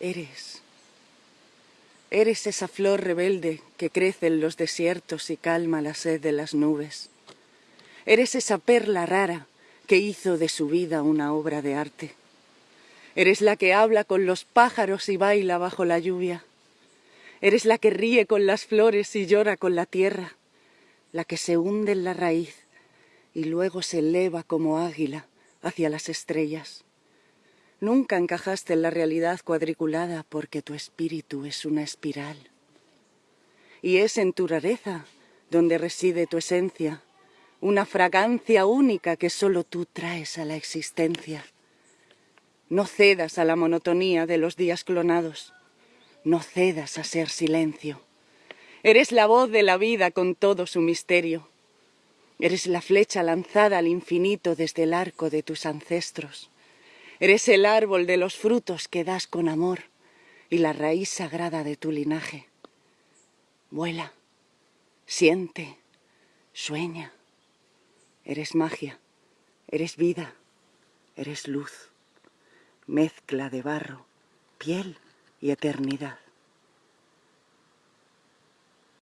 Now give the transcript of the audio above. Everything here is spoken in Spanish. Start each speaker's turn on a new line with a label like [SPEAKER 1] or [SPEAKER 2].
[SPEAKER 1] Eres. Eres esa flor rebelde que crece en los desiertos y calma la sed de las nubes. Eres esa perla rara que hizo de su vida una obra de arte. Eres la que habla con los pájaros y baila bajo la lluvia. Eres la que ríe con las flores y llora con la tierra, la que se hunde en la raíz y luego se eleva como águila hacia las estrellas. Nunca encajaste en la realidad cuadriculada porque tu espíritu es una espiral. Y es en tu rareza donde reside tu esencia, una fragancia única que solo tú traes a la existencia. No cedas a la monotonía de los días clonados, no cedas a ser silencio. Eres la voz de la vida con todo su misterio. Eres la flecha lanzada al infinito desde el arco de tus ancestros. Eres el árbol de los frutos que das con amor y la raíz sagrada de tu linaje. Vuela, siente, sueña. Eres magia, eres vida, eres luz, mezcla de barro, piel y eternidad.